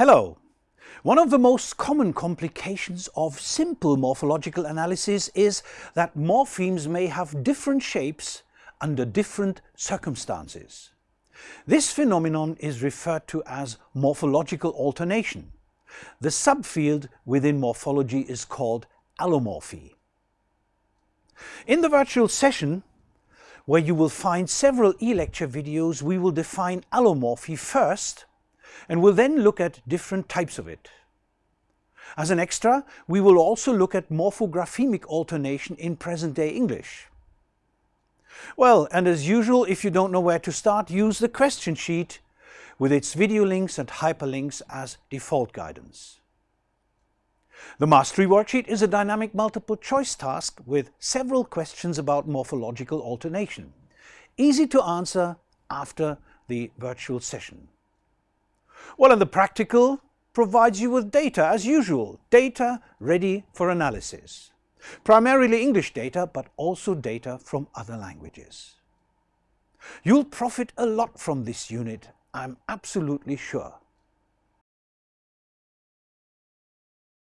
Hello! One of the most common complications of simple morphological analysis is that morphemes may have different shapes under different circumstances. This phenomenon is referred to as morphological alternation. The subfield within morphology is called allomorphy. In the virtual session, where you will find several e-lecture videos, we will define allomorphy first and we'll then look at different types of it. As an extra, we will also look at morphographemic alternation in present-day English. Well, and as usual, if you don't know where to start, use the question sheet with its video links and hyperlinks as default guidance. The Mastery Worksheet is a dynamic multiple choice task with several questions about morphological alternation. Easy to answer after the virtual session. Well, and the practical provides you with data as usual, data ready for analysis. Primarily English data, but also data from other languages. You'll profit a lot from this unit, I'm absolutely sure.